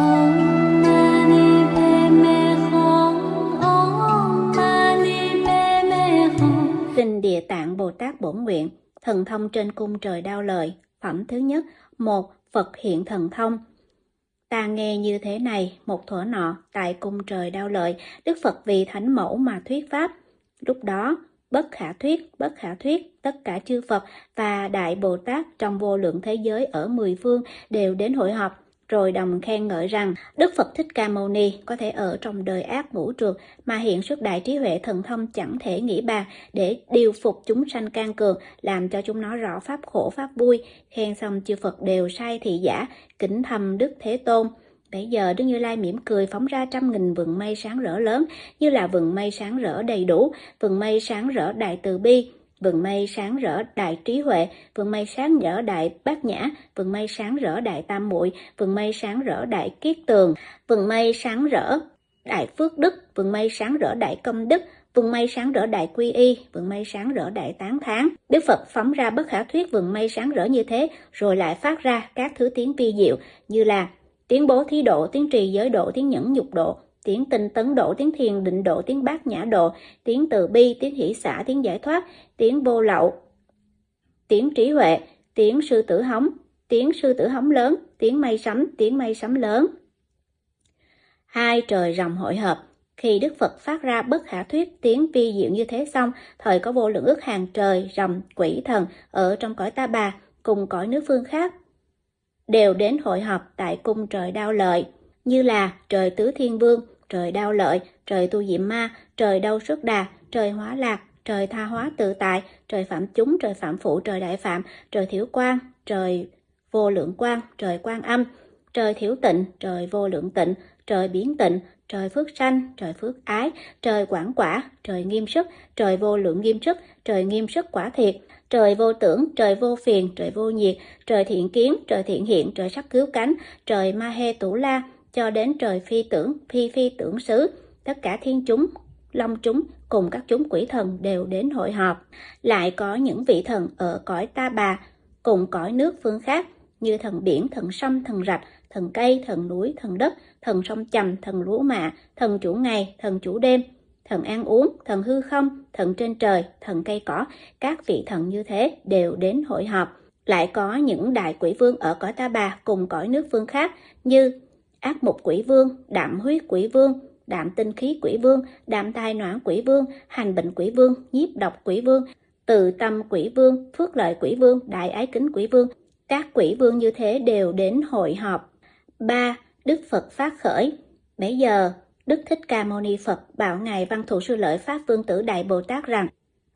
Om Xin Địa Tạng Bồ Tát bổn nguyện, thần thông trên cung trời đao lời. Phẩm thứ nhất, một Phật hiện thần thông. Ta nghe như thế này, một thuở nọ, tại cung trời đao lợi, Đức Phật vì thánh mẫu mà thuyết pháp. Lúc đó, bất khả thuyết, bất khả thuyết, tất cả chư Phật và Đại Bồ Tát trong vô lượng thế giới ở mười phương đều đến hội họp, rồi đồng khen ngợi rằng Đức Phật Thích Ca Mâu Ni có thể ở trong đời ác ngũ trượt mà hiện xuất đại trí huệ thần thông chẳng thể nghĩ bàn để điều phục chúng sanh can cường, làm cho chúng nó rõ pháp khổ pháp vui. Khen xong chư Phật đều sai thị giả, kính thầm Đức Thế Tôn. Bây giờ Đức Như Lai mỉm cười phóng ra trăm nghìn vầng mây sáng rỡ lớn, như là vầng mây sáng rỡ đầy đủ, vầng mây sáng rỡ đại từ bi, vườn mây sáng rỡ đại trí huệ, vườn mây sáng rỡ đại bát nhã, vườn mây sáng rỡ đại tam muội, vườn mây sáng rỡ đại kiết tường, vườn mây sáng rỡ đại phước đức, vườn mây sáng rỡ đại công đức, vườn mây sáng rỡ đại quy y, vườn mây sáng rỡ đại tán tháng. Đức Phật phóng ra bất khả thuyết vườn mây sáng rỡ như thế, rồi lại phát ra các thứ tiếng vi diệu như là tiếng bố thí độ, tiếng trì giới độ, tiếng nhẫn nhục độ, tiếng tinh tấn độ, tiếng thiền định độ, tiếng bát nhã độ, tiếng từ bi, tiếng hỷ xã, tiếng giải thoát, tiếng vô lậu, tiếng trí huệ, tiếng sư tử hóng, tiếng sư tử hóng lớn, tiếng mây sấm, tiếng mây sấm lớn. Hai trời rồng hội hợp, khi Đức Phật phát ra bất khả thuyết tiếng vi diệu như thế xong, thời có vô lượng ước hàng trời, rồng, quỷ thần ở trong cõi ta bà, cùng cõi nước phương khác, đều đến hội họp tại cung trời đao lợi, như là trời tứ thiên vương, trời đao lợi, trời tu diệm ma, trời đau xuất đà, trời hóa lạc, trời tha hóa tự tại, trời phạm chúng, trời phạm phụ, trời đại phạm, trời thiểu quan, trời vô lượng quan, trời quan âm, trời thiểu tịnh, trời vô lượng tịnh, trời biến tịnh, trời phước sanh, trời phước ái, trời quảng quả, trời nghiêm sức, trời vô lượng nghiêm sức, trời nghiêm sức quả thiệt, trời vô tưởng, trời vô phiền, trời vô nhiệt, trời thiện kiến, trời thiện hiện, trời sắc cứu cánh, trời ma he tủ la, cho đến trời phi tưởng, phi phi tưởng xứ, tất cả thiên chúng, long chúng cùng các chúng quỷ thần đều đến hội họp. Lại có những vị thần ở cõi ta bà, cùng cõi nước phương khác, như thần biển, thần sông, thần rạch, thần cây, thần núi, thần đất, thần sông chầm, thần lúa mạ, thần chủ ngày, thần chủ đêm, thần ăn uống, thần hư không, thần trên trời, thần cây cỏ, các vị thần như thế đều đến hội họp. Lại có những đại quỷ vương ở cõi ta bà cùng cõi nước phương khác như ác mục quỷ vương, đạm huyết quỷ vương, đạm tinh khí quỷ vương, đạm tai noãn quỷ vương, hành bệnh quỷ vương, nhiếp độc quỷ vương, từ tâm quỷ vương, phước lợi quỷ vương, đại ái kính quỷ vương. Các quỷ vương như thế đều đến hội họp. 3. Đức Phật phát khởi Bây giờ, Đức Thích Ca Mâu Ni Phật bảo Ngài Văn Thù Sư Lợi Pháp Vương Tử Đại Bồ Tát rằng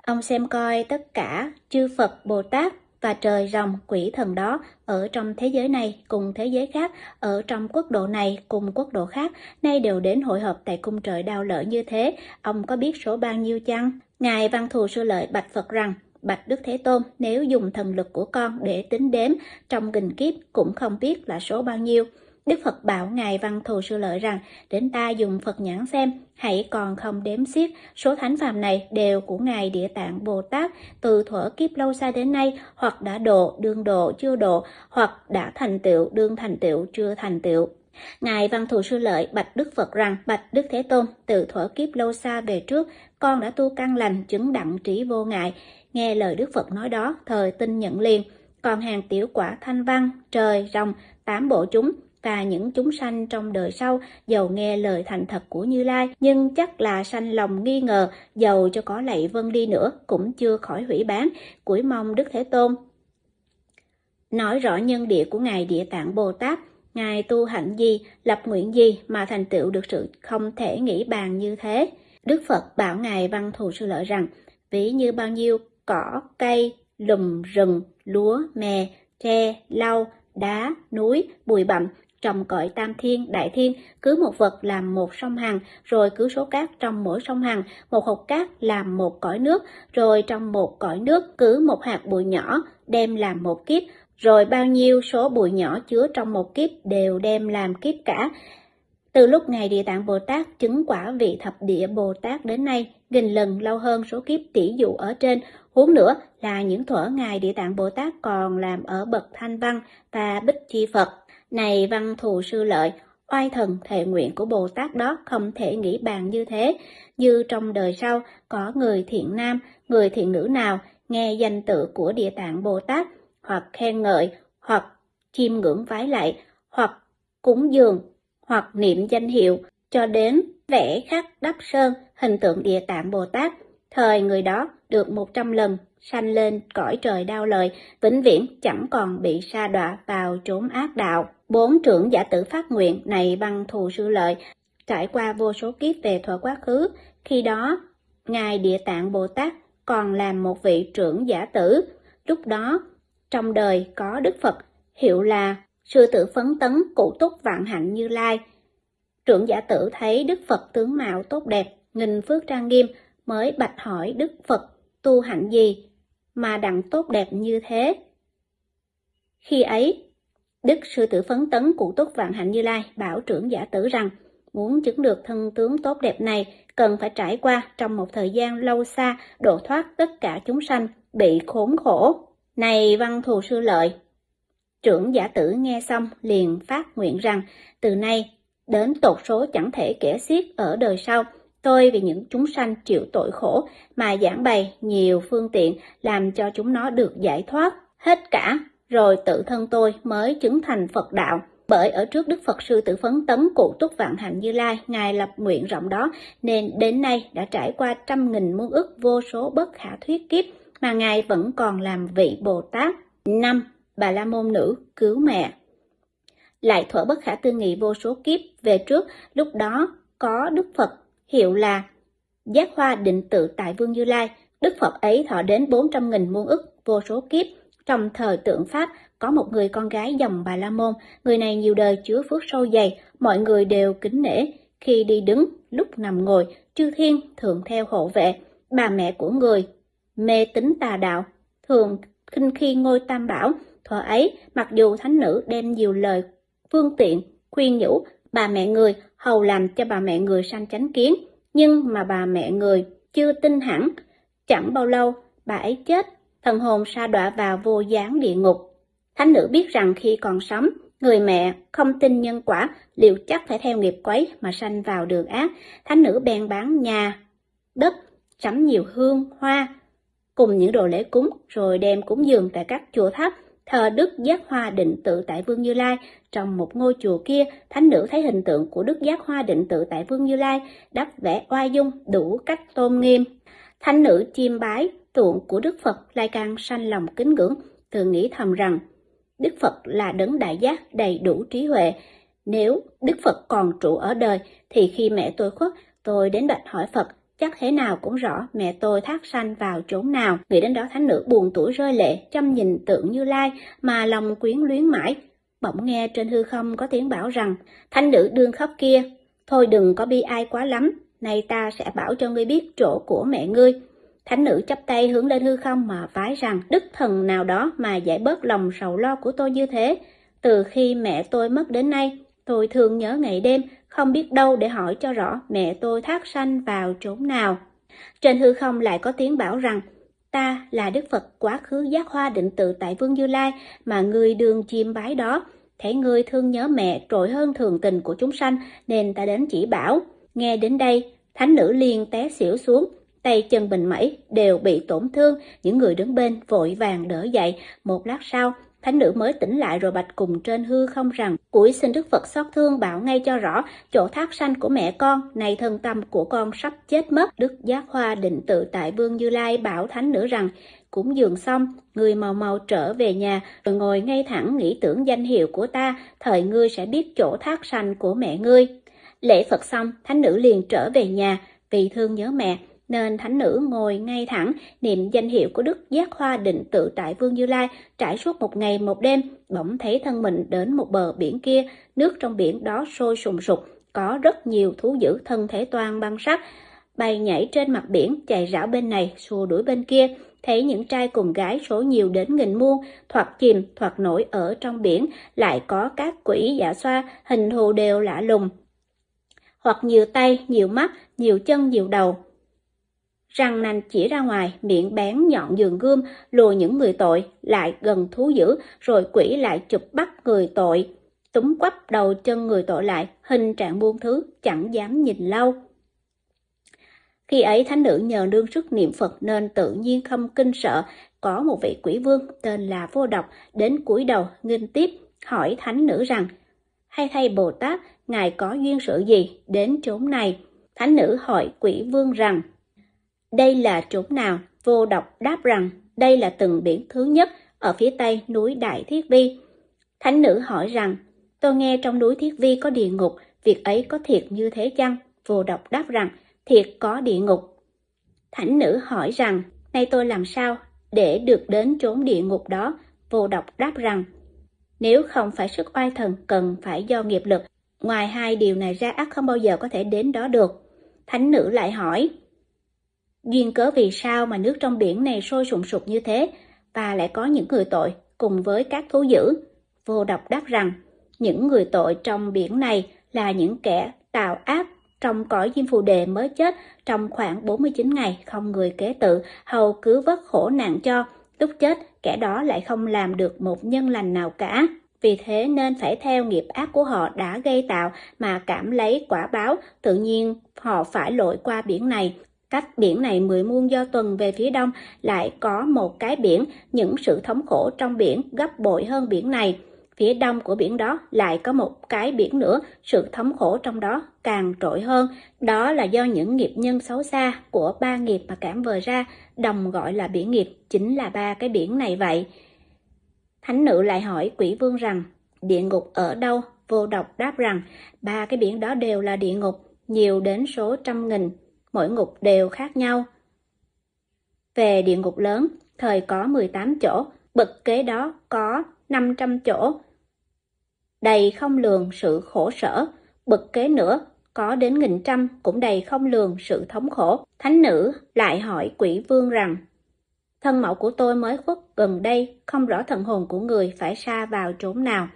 Ông xem coi tất cả chư Phật Bồ Tát và trời rồng quỷ thần đó ở trong thế giới này cùng thế giới khác, ở trong quốc độ này cùng quốc độ khác, nay đều đến hội họp tại cung trời đau lợi như thế, ông có biết số bao nhiêu chăng? Ngài Văn Thù Sư Lợi bạch Phật rằng, Bạch Đức Thế Tôn, nếu dùng thần lực của con để tính đếm trong nghìn kiếp cũng không biết là số bao nhiêu. Đức Phật bảo Ngài Văn Thù Sư Lợi rằng, đến ta dùng Phật nhãn xem, hãy còn không đếm xiết, số thánh phàm này đều của Ngài Địa Tạng Bồ Tát từ thuở kiếp lâu xa đến nay, hoặc đã độ, đương độ, chưa độ, hoặc đã thành tựu, đương thành tựu, chưa thành tựu. Ngài Văn Thù Sư Lợi bạch Đức Phật rằng, bạch Đức Thế Tôn, từ thuở kiếp lâu xa về trước, con đã tu căn lành, chứng đặng trí vô ngại. Nghe lời Đức Phật nói đó, thời tin nhận liền. Còn hàng tiểu quả thanh văn, trời, rồng, tám bộ chúng, và những chúng sanh trong đời sau giàu nghe lời thành thật của Như Lai, nhưng chắc là sanh lòng nghi ngờ, giàu cho có lạy vân đi nữa cũng chưa khỏi hủy bán, cuối mong Đức Thế Tôn. Nói rõ nhân địa của Ngài Địa Tạng Bồ Tát, Ngài tu hạnh gì, lập nguyện gì mà thành tựu được sự không thể nghĩ bàn như thế. Đức Phật bảo Ngài Văn Thù Sư Lợi rằng, ví như bao nhiêu cỏ, cây, lùm, rừng, lúa, mè, tre, lau, đá, núi, bụi bặm trong cõi tam thiên, đại thiên, cứ một vật làm một sông hằng, rồi cứ số cát trong mỗi sông hằng, một hột cát làm một cõi nước, rồi trong một cõi nước cứ một hạt bụi nhỏ đem làm một kiếp, rồi bao nhiêu số bụi nhỏ chứa trong một kiếp đều đem làm kiếp cả. Từ lúc Ngài Địa Tạng Bồ Tát chứng quả vị thập địa Bồ Tát đến nay, nghìn lần lâu hơn số kiếp tỷ dụ ở trên, huống nữa là những thuở Ngài Địa Tạng Bồ Tát còn làm ở bậc Thanh Văn và Bích Chi Phật. Này văn thù sư lợi, oai thần thệ nguyện của Bồ Tát đó không thể nghĩ bàn như thế, như trong đời sau có người thiện nam, người thiện nữ nào nghe danh tự của Địa Tạng Bồ Tát hoặc khen ngợi, hoặc chiêm ngưỡng vái lại hoặc cúng dường, hoặc niệm danh hiệu, cho đến vẽ khắc đắp sơn hình tượng Địa Tạng Bồ Tát, thời người đó được một trăm lần sanh lên cõi trời đau lời, vĩnh viễn chẳng còn bị sa đọa vào chốn ác đạo. Bốn trưởng giả tử phát nguyện này bằng thù sư lợi, trải qua vô số kiếp về thuở quá khứ, khi đó Ngài Địa Tạng Bồ Tát còn làm một vị trưởng giả tử. Lúc đó, trong đời có Đức Phật, hiệu là Sư tử phấn tấn cụ túc vạn hạnh như lai. Trưởng giả tử thấy Đức Phật tướng mạo tốt đẹp, nghìn phước trang nghiêm, mới bạch hỏi Đức Phật tu hạnh gì mà đặng tốt đẹp như thế. Khi ấy, Đức Sư Tử Phấn Tấn Cụ Túc Vạn Hạnh Như Lai bảo trưởng giả tử rằng, muốn chứng được thân tướng tốt đẹp này, cần phải trải qua trong một thời gian lâu xa độ thoát tất cả chúng sanh bị khốn khổ. Này văn thù sư lợi! Trưởng giả tử nghe xong liền phát nguyện rằng, từ nay đến tột số chẳng thể kể xiết ở đời sau, Tôi vì những chúng sanh chịu tội khổ mà giảng bày nhiều phương tiện làm cho chúng nó được giải thoát hết cả, rồi tự thân tôi mới chứng thành Phật đạo. Bởi ở trước Đức Phật Sư Tử Phấn Tấn Cụ Túc Vạn Hạnh Như Lai, Ngài lập nguyện rộng đó, nên đến nay đã trải qua trăm nghìn muôn ức vô số bất khả thuyết kiếp, mà Ngài vẫn còn làm vị Bồ Tát. năm Bà La Môn Nữ cứu mẹ Lại thuở bất khả tư nghị vô số kiếp về trước, lúc đó có Đức Phật hiệu là Giác Hoa Định Tự tại Vương Như Lai, Đức Phật ấy thọ đến 400.000 muôn ức vô số kiếp. Trong thời tượng Pháp, có một người con gái dòng Bà La Môn, người này nhiều đời chứa phước sâu dày, mọi người đều kính nể. Khi đi đứng, lúc nằm ngồi, chư thiên thường theo hộ vệ. Bà mẹ của người, mê tín tà đạo, thường khinh khi ngôi tam bảo. Thuở ấy, mặc dù thánh nữ đem nhiều lời phương tiện, khuyên nhủ, bà mẹ người hầu làm cho bà mẹ người sanh chánh kiến, nhưng mà bà mẹ người chưa tin hẳn. Chẳng bao lâu, bà ấy chết, thần hồn sa đọa vào vô gián địa ngục. Thánh nữ biết rằng khi còn sống, người mẹ không tin nhân quả, liệu chắc phải theo nghiệp quấy mà sanh vào đường ác. Thánh nữ bèn bán nhà, đất, sắm nhiều hương, hoa, cùng những đồ lễ cúng, rồi đem cúng dường tại các chùa tháp, thờ Đức Giác Hoa Định Tự tại Vương Như Lai. Trong một ngôi chùa kia, thánh nữ thấy hình tượng của Đức Giác Hoa Định Tự tại Vương Như Lai, đắp vẽ oai dung, đủ cách tôn nghiêm. Thánh nữ chiêm bái tượng của Đức Phật lại càng sanh lòng kính ngưỡng, thường nghĩ thầm rằng Đức Phật là đấng đại giác đầy đủ trí huệ. Nếu Đức Phật còn trụ ở đời, thì khi mẹ tôi khuất, tôi đến bạch hỏi Phật chắc thế nào cũng rõ mẹ tôi thác sanh vào chốn nào. Nghĩ đến đó thánh nữ buồn tuổi rơi lệ, chăm nhìn tượng như lai, mà lòng quyến luyến mãi. Bỗng nghe trên hư không có tiếng bảo rằng, thánh nữ đương khóc kia, thôi đừng có bi ai quá lắm, nay ta sẽ bảo cho ngươi biết chỗ của mẹ ngươi. Thánh nữ chắp tay hướng lên hư không mà vái rằng đức thần nào đó mà giải bớt lòng sầu lo của tôi như thế. Từ khi mẹ tôi mất đến nay, tôi thường nhớ ngày đêm, không biết đâu để hỏi cho rõ mẹ tôi thác sanh vào chốn nào. Trên hư không lại có tiếng bảo rằng, ta là Đức Phật quá khứ giác hoa định tự tại Vương Như Lai mà người đường chiêm bái đó. Thấy người thương nhớ mẹ trội hơn thường tình của chúng sanh nên ta đến chỉ bảo. Nghe đến đây, thánh nữ liền té xỉu xuống, tay chân bình mẩy đều bị tổn thương, những người đứng bên vội vàng đỡ dậy. Một lát sau, Thánh nữ mới tỉnh lại rồi bạch cùng trên hư không rằng, cuối xin Đức Phật xót thương bảo ngay cho rõ, chỗ thác sanh của mẹ con, này thân tâm của con sắp chết mất. Đức Giác Hoa định tự tại Vương Như Lai bảo thánh nữ rằng, cúng dường xong, người màu màu trở về nhà, rồi ngồi ngay thẳng nghĩ tưởng danh hiệu của ta, thời ngươi sẽ biết chỗ thác sanh của mẹ ngươi. Lễ Phật xong, thánh nữ liền trở về nhà, vì thương nhớ mẹ, nên thánh nữ ngồi ngay thẳng niệm danh hiệu của Đức Giác Hoa định tự tại Vương Như Lai trải suốt một ngày một đêm, bỗng thấy thân mình đến một bờ biển kia, nước trong biển đó sôi sùng sục, có rất nhiều thú dữ thân thể toàn băng sắc, bay nhảy trên mặt biển, chạy rảo bên này, xua đuổi bên kia, thấy những trai cùng gái số nhiều đến nghìn muôn, thoạt chìm, thoạt nổi ở trong biển, lại có các quỷ giả xoa, hình thù đều lạ lùng, hoặc nhiều tay, nhiều mắt, nhiều chân, nhiều đầu, răng nanh chỉ ra ngoài, miệng bén nhọn giường gươm, lùa những người tội, lại gần thú dữ, rồi quỷ lại chụp bắt người tội. túm quắp đầu chân người tội lại, hình trạng buông thứ, chẳng dám nhìn lâu. Khi ấy thánh nữ nhờ đương sức niệm Phật nên tự nhiên không kinh sợ, có một vị quỷ vương tên là Vô Độc đến cúi đầu nghinh tiếp hỏi thánh nữ rằng hay thay Bồ Tát, ngài có duyên sự gì đến chốn này? Thánh nữ hỏi quỷ vương rằng đây là chốn nào? Vô Độc đáp rằng đây là từng biển thứ nhất ở phía tây núi Đại Thiết Vi. Thánh nữ hỏi rằng tôi nghe trong núi Thiết Vi có địa ngục, việc ấy có thiệt như thế chăng? Vô Độc đáp rằng thiệt có địa ngục. Thánh nữ hỏi rằng, nay tôi làm sao để được đến chốn địa ngục đó? Vô độc đáp rằng, nếu không phải sức oai thần cần phải do nghiệp lực, ngoài hai điều này ra ác không bao giờ có thể đến đó được. Thánh nữ lại hỏi, duyên cớ vì sao mà nước trong biển này sôi sùng sục như thế và lại có những người tội cùng với các thú dữ? Vô độc đáp rằng, những người tội trong biển này là những kẻ tạo ác trong cõi diêm phù đề mới chết trong khoảng 49 ngày không người kế tự, hầu cứ vất khổ nạn cho. Lúc chết, kẻ đó lại không làm được một nhân lành nào cả. Vì thế nên phải theo nghiệp ác của họ đã gây tạo mà cảm lấy quả báo, tự nhiên họ phải lội qua biển này. Cách biển này mười muôn do tuần về phía đông lại có một cái biển, những sự thống khổ trong biển gấp bội hơn biển này. Phía đông của biển đó lại có một cái biển nữa, sự thống khổ trong đó càng trội hơn. Đó là do những nghiệp nhân xấu xa của ba nghiệp mà cảm vờ ra, đồng gọi là biển nghiệp, chính là ba cái biển này vậy. Thánh nữ lại hỏi quỷ vương rằng, địa ngục ở đâu? Vô độc đáp rằng, ba cái biển đó đều là địa ngục, nhiều đến số trăm nghìn, mỗi ngục đều khác nhau. Về địa ngục lớn, thời có 18 chỗ, bậc kế đó có 500 chỗ. Đầy không lường sự khổ sở, bậc kế nữa có đến nghìn trăm cũng đầy không lường sự thống khổ. Thánh nữ lại hỏi quỷ vương rằng, thân mẫu của tôi mới khuất gần đây, không rõ thần hồn của người phải xa vào chốn nào.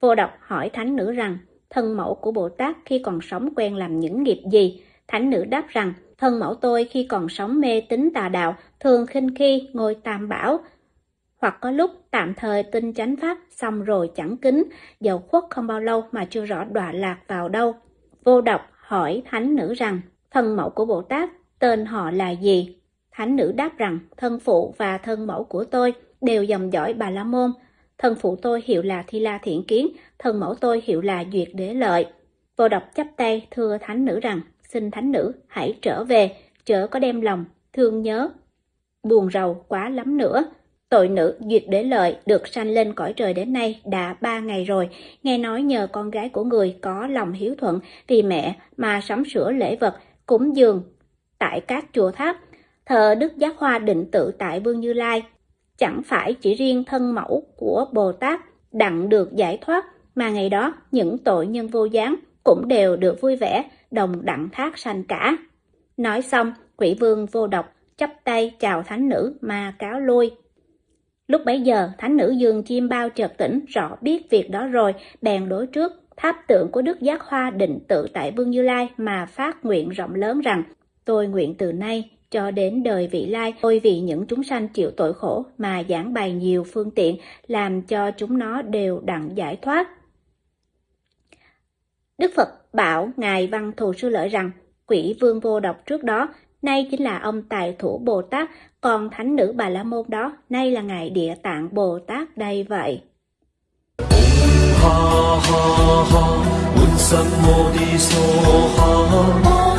Vô độc hỏi thánh nữ rằng, thân mẫu của Bồ Tát khi còn sống quen làm những nghiệp gì? Thánh nữ đáp rằng, thân mẫu tôi khi còn sống mê tín tà đạo, thường khinh khi ngồi tam bảo, hoặc có lúc tạm thời tin chánh pháp xong rồi chẳng kính, dầu khuất không bao lâu mà chưa rõ đọa lạc vào đâu. Vô độc hỏi thánh nữ rằng, thân mẫu của Bồ Tát tên họ là gì? Thánh nữ đáp rằng, thân phụ và thân mẫu của tôi đều dòng dõi Bà La Môn. Thân phụ tôi hiệu là Thi La Thiện Kiến, thân mẫu tôi hiệu là Duyệt Đế Lợi. Vô độc chắp tay thưa thánh nữ rằng, xin thánh nữ hãy trở về, chớ có đem lòng, thương nhớ, buồn rầu quá lắm nữa. Tội nữ Duyệt Đế Lợi được sanh lên cõi trời đến nay đã ba ngày rồi, nghe nói nhờ con gái của người có lòng hiếu thuận vì mẹ mà sắm sửa lễ vật, cúng dường tại các chùa tháp, thờ Đức Giác Hoa định tự tại Vương Như Lai. Chẳng phải chỉ riêng thân mẫu của Bồ Tát đặng được giải thoát, mà ngày đó những tội nhân vô gián cũng đều được vui vẻ, đồng đặng thác sanh cả. Nói xong, quỷ vương vô độc chắp tay chào thánh nữ mà cáo lui. Lúc bấy giờ, thánh nữ dương chim bao chợt tỉnh, rõ biết việc đó rồi, bèn đối trước tháp tượng của Đức Giác Hoa định tự tại Vương Như Lai mà phát nguyện rộng lớn rằng, tôi nguyện từ nay cho đến đời vị lai, tôi vì những chúng sanh chịu tội khổ mà giảng bày nhiều phương tiện, làm cho chúng nó đều đặng giải thoát. Đức Phật bảo Ngài Văn Thù Sư Lợi rằng, quỷ vương vô độc trước đó nay chính là ông Tài Thủ Bồ Tát, còn thánh nữ Bà La Môn đó, nay là Ngài Địa Tạng Bồ Tát đây vậy. Ha ha ha,